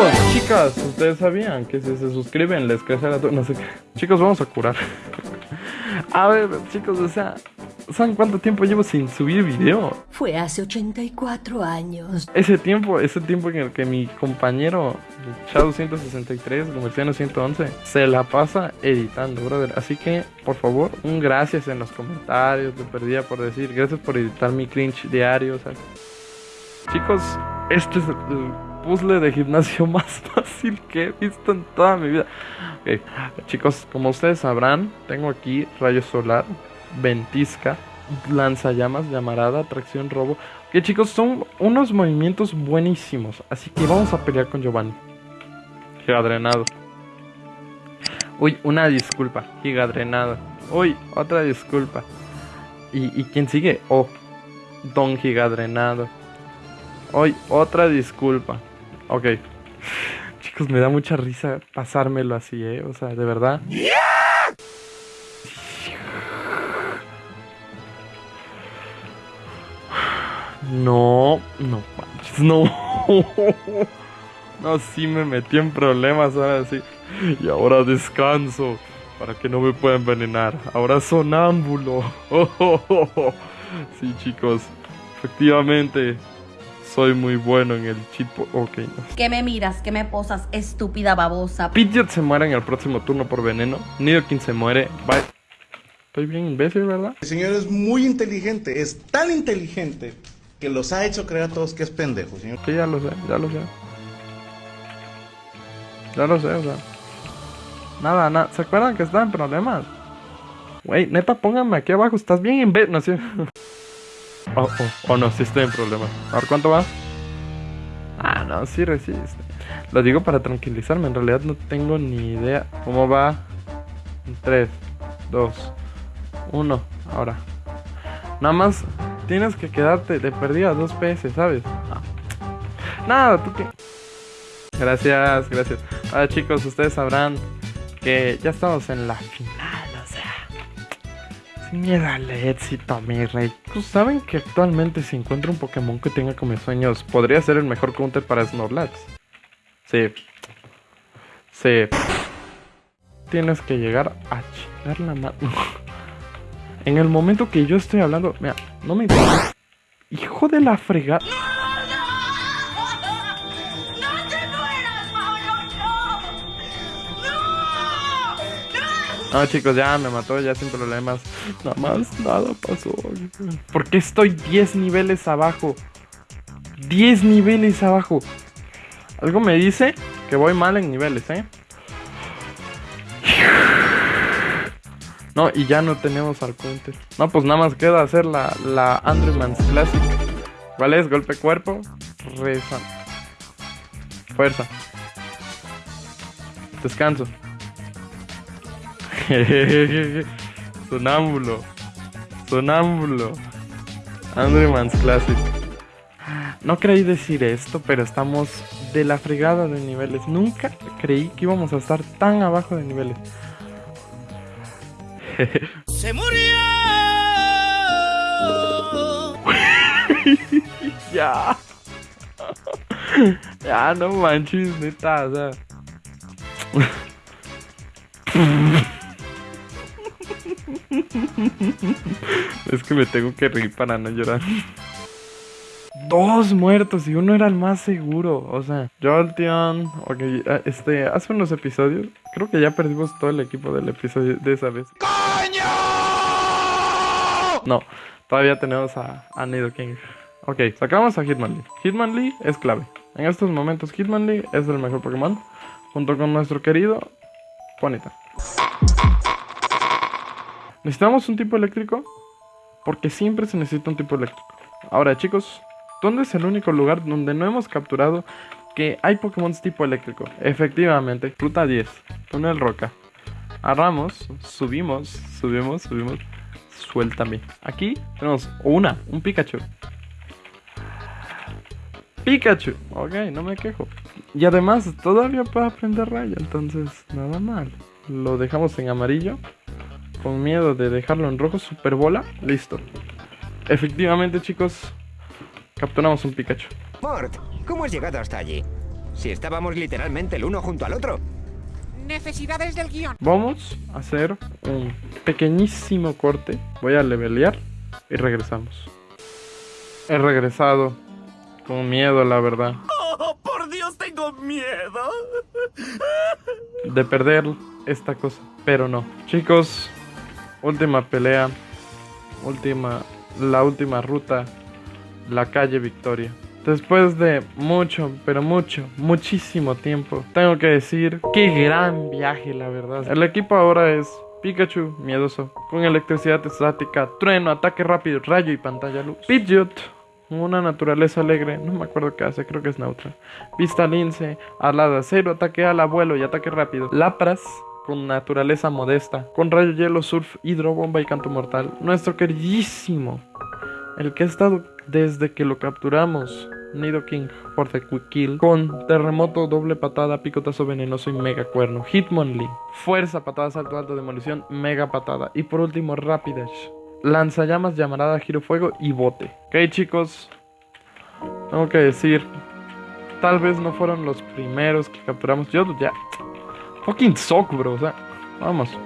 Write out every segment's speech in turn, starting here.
Chicos, chicas, ustedes sabían que si se suscriben les crece la... No sé qué. Chicos, vamos a curar. a ver, chicos, o sea, ¿saben cuánto tiempo llevo sin subir video? Fue hace 84 años. Ese tiempo, ese tiempo en el que mi compañero Shadow 163, Comerciano 111, se la pasa editando, brother. Así que, por favor, un gracias en los comentarios. Te perdía por decir, gracias por editar mi cringe diario. Chicos, este es el puzzle de gimnasio más fácil que he visto en toda mi vida. Chicos, como ustedes sabrán, tengo aquí rayo solar, ventisca, lanzallamas, llamarada, tracción, robo. Que chicos, son unos movimientos buenísimos. Así que vamos a pelear con Giovanni. Gigadrenado. Uy, una disculpa. Gigadrenado. Uy, otra disculpa. ¿Y, y quién sigue? Oh, Don Gigadrenado. Hoy, otra disculpa. Ok. Chicos, me da mucha risa pasármelo así, ¿eh? O sea, de verdad. No, no manches, no. No, sí me metí en problemas ahora sí. Y ahora descanso para que no me pueda envenenar. Ahora sonámbulo. Sí, chicos. Efectivamente, soy muy bueno en el cheat. Ok, no. ¿Qué me miras? ¿Qué me posas? Estúpida babosa. Pidgeot se muere en el próximo turno por veneno. Nidoking se muere. Bye. Estoy bien imbécil, ¿verdad? El señor es muy inteligente, es tan inteligente que los ha hecho creer a todos que es pendejo, señor. Sí, ya lo sé, ya lo sé. Ya lo sé, o sea. Nada, nada. ¿Se acuerdan que estaba en problemas? Wey, neta, pónganme aquí abajo. Estás bien imbécil. No, sí. Oh, oh, oh, no, sí estoy en problemas. A ver, ¿cuánto va? Ah, no, sí resiste. Lo digo para tranquilizarme. En realidad no tengo ni idea cómo va. 3, 2, 1. Ahora. Nada más tienes que quedarte de perdida dos PS, ¿sabes? Nada, tú qué. Gracias, gracias. Ahora chicos, ustedes sabrán que ya estamos en la final, miedo al éxito, mi rey. Pues saben que actualmente si encuentro un Pokémon que tenga como sueños, podría ser el mejor counter para Snorlax. Sí. Sí. Tienes que llegar a chingar la mano. En el momento que yo estoy hablando, mira, no me interesa. Hijo de la fregada. No, chicos, ya me mató, ya sin problemas. Nada más, nada pasó. ¿Por qué estoy 10 niveles abajo? 10 niveles abajo. Algo me dice que voy mal en niveles, ¿eh? No, y ya no tenemos al counter. No, pues nada más queda hacer la, la Andrewmans Classic. ¿Cuál es? Golpe cuerpo. Reza. Fuerza. Descanso. Sonámbulo. Sonámbulo. Andrewmans Classic. No creí decir esto, pero estamos de la fregada de niveles. Nunca creí que íbamos a estar tan abajo de niveles. ¡Se murió! ya. ya, no manches, neta, o sea. es que me tengo que reír para no llorar. Dos muertos y uno era el más seguro. O sea, Jolteon. Ok, este, hace unos episodios. Creo que ya perdimos todo el equipo del episodio de esa vez. ¡Coño! No, todavía tenemos a, a Nidoking. Ok, sacamos a Hitmonlee. Hitmonlee es clave. En estos momentos, Hitmonlee es el mejor Pokémon. Junto con nuestro querido Ponyta. ¿Necesitamos un tipo eléctrico? Porque siempre se necesita un tipo eléctrico. Ahora, chicos, ¿dónde es el único lugar donde no hemos capturado que hay Pokémon tipo eléctrico? Efectivamente, Ruta 10, Túnel Roca. Agarramos, subimos, subimos, subimos. Suéltame. Aquí tenemos una, un Pikachu. Pikachu. Ok, no me quejo. Y además todavía puedo aprender raya, entonces nada mal. Lo dejamos en amarillo. Con miedo de dejarlo en rojo, super bola. Listo. Efectivamente, chicos, capturamos un Pikachu. Mort, ¿cómo has llegado hasta allí? Si estábamos literalmente el uno junto al otro. Necesidades del guion. Vamos a hacer un pequeñísimo corte. Voy a levelear y regresamos. He regresado. Con miedo, la verdad. ¡Oh, por Dios, tengo miedo! De perder esta cosa. Pero no. Chicos, última pelea. Última. La última ruta. La calle Victoria. Después de mucho, pero mucho, muchísimo tiempo, tengo que decir, qué gran viaje, la verdad. El equipo ahora es Pikachu, miedoso, con electricidad estática, trueno, ataque rápido, rayo y pantalla luz. Pidgeot, una naturaleza alegre, no me acuerdo qué hace, creo que es neutra. Vista lince, alada, cero, ataque al abuelo y ataque rápido. Lapras, con naturaleza modesta, con rayo hielo, surf, hidrobomba y canto mortal. Nuestro queridísimo, el que ha estado desde que lo capturamos. Nidoking for the quick kill con terremoto, doble patada, picotazo venenoso y mega cuerno. Hitmonlee, fuerza, patada, salto alto, demolición, mega patada. Y por último, Rapidash, lanzallamas, llamarada, giro fuego y bote. Ok, chicos, tengo que decir, tal vez no fueron los primeros que capturamos. Yo ya, fucking sock, bro. O sea, vamos.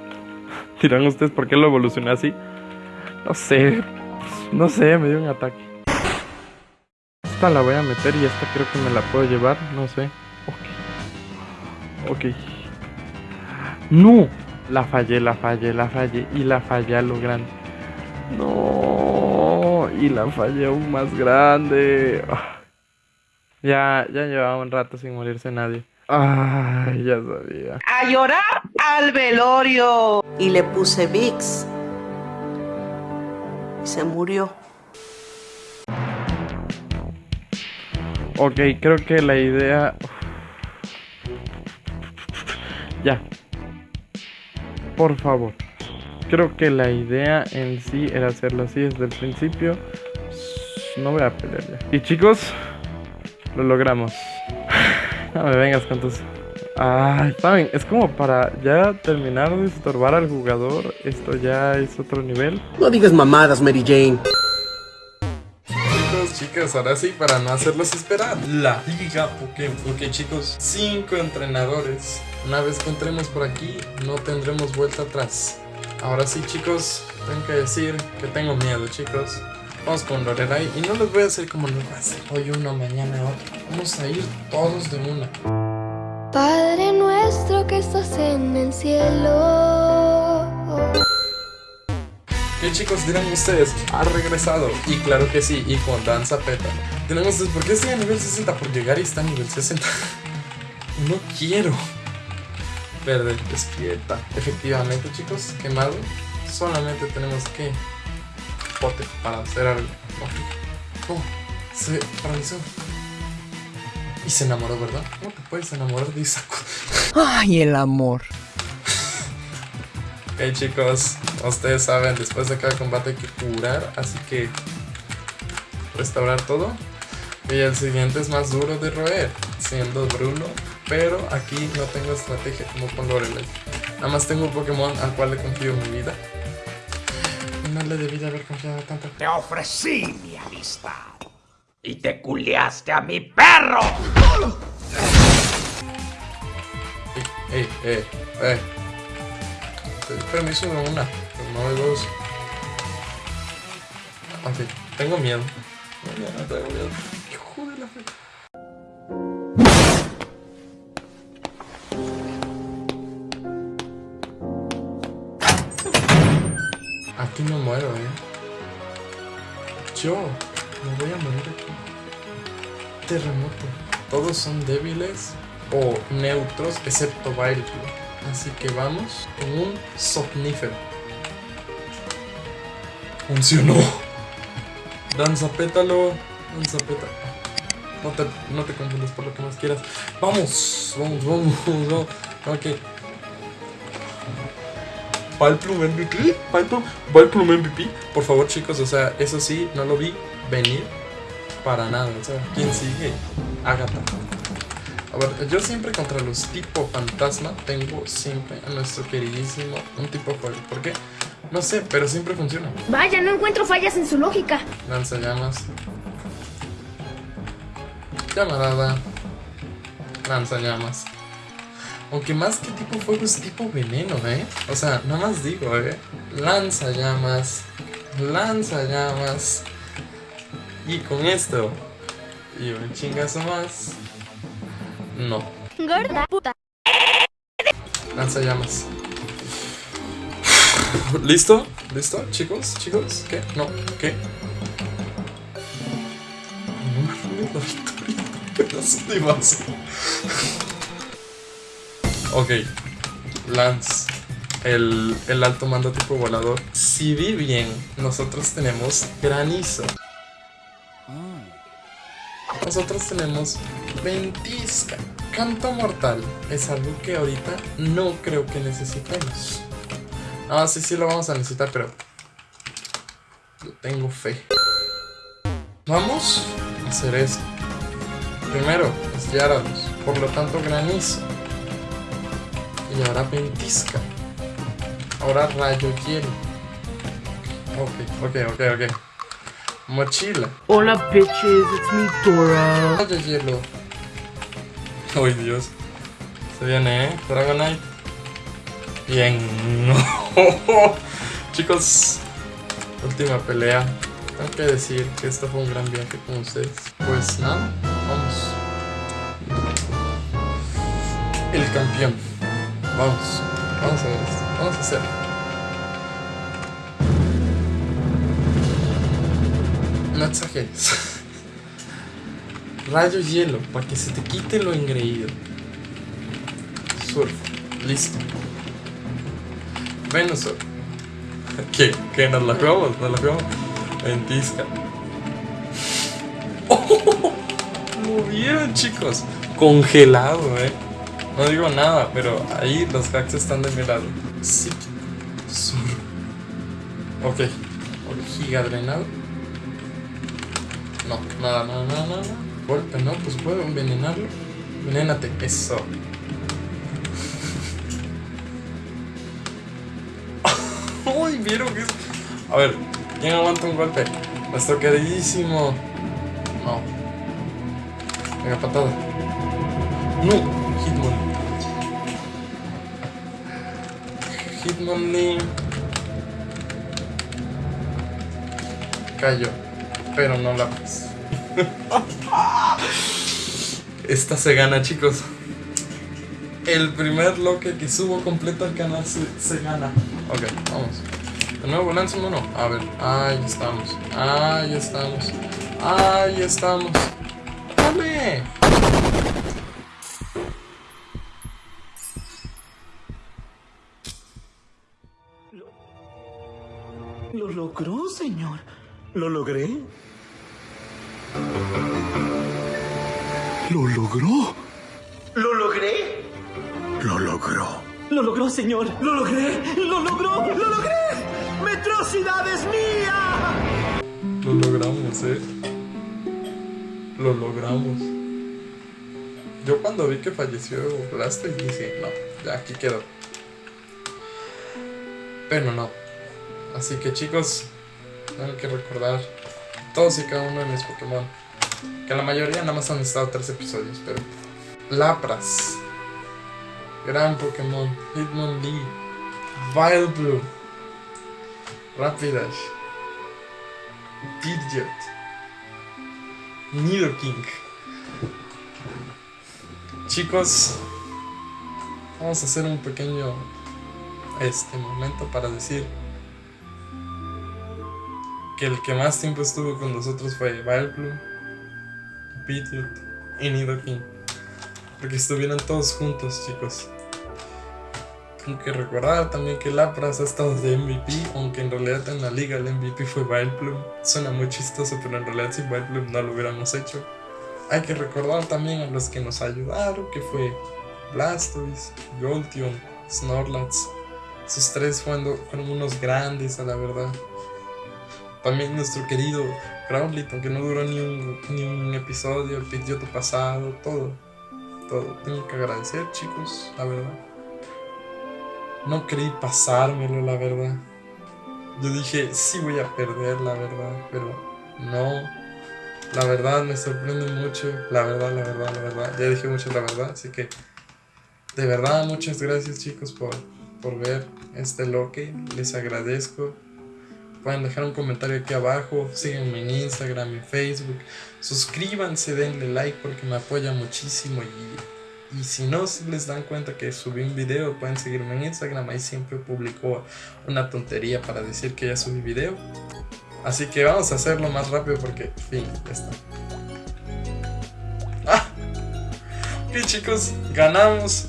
Dirán ustedes por qué lo evolucioné así. No sé, no sé, me dio un ataque. Esta la voy a meter y esta creo que me la puedo llevar, no sé. Ok. Ok. No. La fallé, la fallé, la fallé y la fallé a lo grande. No. Y la fallé aún más grande. Ah. Ya, ya llevaba un rato sin morirse nadie. Ay, ya sabía. A llorar al velorio. Y le puse VIX. Y se murió. Ok, creo que la idea... Ya. Por favor. Creo que la idea en sí era hacerlo así desde el principio. No voy a pelear ya. Y chicos, lo logramos. No me vengas con tus... Ay, saben, es como para ya terminar de estorbar al jugador. Esto ya es otro nivel. No digas mamadas, Mary Jane chicos, ahora sí, para no hacerlos esperar, la Liga Pokémon. Ok, chicos, cinco entrenadores. Una vez que entremos por aquí, no tendremos vuelta atrás. Ahora sí, chicos, tengo que decir que tengo miedo, chicos. Vamos con Lorerai y no les voy a hacer como lo hace hoy uno, mañana otro. Vamos a ir todos de una. Padre nuestro que estás en el cielo. ¿Qué chicos dirán ustedes? Ha regresado. Y claro que sí, y con danza peta. Tenemos, ¿por qué estoy a nivel 60? Por llegar y está a nivel 60. no quiero. Verde, despierta. Efectivamente, chicos, quemado. Solamente tenemos que... Pote para hacer algo. Oh, se paralizó. Y se enamoró, ¿verdad? ¿Cómo te puedes enamorar de Isaku? Ay, el amor. ok, chicos. Ustedes saben, después de cada combate hay que curar, así que restaurar todo. Y el siguiente es más duro de roer, siendo Bruno, pero aquí no tengo estrategia como con Lorelei. Nada más tengo un Pokémon al cual le confío mi vida. No le debí de haber confiado tanto. Te ofrecí mi amistad y te culeaste a mi perro. Ey, ey, ey, Permiso de una no hay dos. Ok, tengo miedo. No, tengo miedo. Aquí no muero, eh. Yo me voy a morir aquí. Terremoto. Todos son débiles o neutros, excepto Vileplume. Así que vamos con un somnífero. Funcionó. Danza pétalo. Danza pétalo. No te, no te confundas por lo que más quieras. Vamos, vamos, vamos, vamos. Ok. Valplum MVP. Valplum MVP. Por favor, chicos, o sea, eso sí, no lo vi venir para nada. O sea, ¿quién sigue? Agatha. A ver, yo siempre contra los tipo fantasma tengo siempre a nuestro queridísimo un tipo fuego. ¿Por qué? No sé, pero siempre funciona. Vaya, no encuentro fallas en su lógica. Lanza llamas. Llamarada. Lanzallamas. Aunque más que tipo fuego es tipo veneno, ¿eh? O sea, nada más digo, ¿eh? Lanzallamas. Lanzallamas. Y con esto. Y un chingazo más. No. Gorda puta. Lanzallamas. ¿Listo? ¿Listo? Chicos, chicos, ¿qué? No, ¿qué? No me la victoria. Pedazo de vaso. Ok. Lance. El, el alto mando tipo volador. Si vi bien, nosotros tenemos granizo. Nosotros tenemos ventisca. Canto mortal. Es algo que ahorita no creo que necesitemos. Ah, sí, sí lo vamos a necesitar, pero... Yo tengo fe. Vamos a hacer esto. Primero es Gyarados, por lo tanto granizo. Y ahora ventisca. Ahora rayo hielo. Ok, ok, ok, ok. Mochila. Hola bitches, it's me Dora. Rayo hielo. Ay Dios. Se viene, ¿eh? Dragonite. Bien. Chicos, última pelea. Tengo que decir que esto fue un gran viaje con ustedes. Pues nada, vamos. El campeón. Vamos. Vamos a ver esto. Vamos a hacerlo. No exageres. Rayo hielo, para que se te quite lo engreído. Surf. Listo. Venusaur. ¿Qué? ¿Qué? ¿Nos la jugamos? ¿Nos la jugamos? Ventisca. ¡Oh! Lo vieron, chicos. Congelado, eh. No digo nada, pero ahí los hacks están de mi lado. Sí. Sur. Ok. Giga drenado. No, nada, nada, nada, nada. Golpe, no, pues puedo envenenarlo. Envenénate, eso. Uy, vieron que es. A ver, ¿quién aguanta un golpe? Nuestro queridísimo. No. Venga, patada. No, Hitmonlee. Cayó. Pero no la más. Esta se gana, chicos. El primer loque que subo completo al canal se, se gana. Ok, vamos. De nuevo, lanza uno. A ver, ahí estamos. Ahí estamos. Ahí estamos. ¡Dale! Lo logró, señor. ¿Lo logré? ¿Lo logró? ¿Lo logré? Lo logró. Lo logró, señor. Lo logré. Lo logró. Lo logré. Metrocidad es mía. Lo logramos, eh. Lo logramos. Yo cuando vi que falleció Blastoise dije, no, ya aquí quedó. Pero no. Así que chicos, tengo que recordar todos y cada uno de mis Pokémon. Que la mayoría nada más han estado tres episodios, pero... Lapras. Gran Pokémon. Hitmonlee. Vileplume. Rapidash. Pidgeot. Nidoking. Chicos, vamos a hacer un pequeño este momento para decir que el que más tiempo estuvo con nosotros fue Vileplume, Pidgeot y Nidoking. Porque estuvieron todos juntos, chicos. Tengo que recordar también que Lapras ha estado de MVP, aunque en realidad en la liga el MVP fue Vileplume. Suena muy chistoso, pero en realidad sin Vileplume no lo hubiéramos hecho. Hay que recordar también a los que nos ayudaron, que fue Blastoise, Jolteon, Snorlax. Esos tres fueron, fueron unos grandes, a la verdad. También nuestro querido Crowley, aunque no duró ni un, episodio, el Pidgeot pasado, todo. Todo. Tengo que agradecer, chicos, la verdad. No creí pasármelo, la verdad. Yo dije, sí voy a perder, la verdad, pero no. La verdad me sorprende mucho. La verdad, la verdad, la verdad. Ya dije mucho la verdad, así que de verdad muchas gracias chicos por, por ver este loque. Les agradezco. Pueden dejar un comentario aquí abajo. Síganme en Instagram, en Facebook. Suscríbanse, denle like porque me apoya muchísimo. Y, y si no si les dan cuenta que subí un video, pueden seguirme en Instagram. Ahí siempre publico una tontería para decir que ya subí video. Así que vamos a hacerlo más rápido porque, fin, ya está. ¡Ah! Ok chicos, ganamos.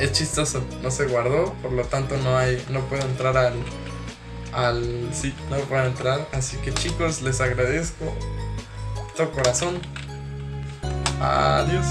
Es chistoso, no se guardó, por lo tanto no hay, no puedo entrar al, al ciclo para entrar. Así que chicos, les agradezco. Todo corazón. Adiós.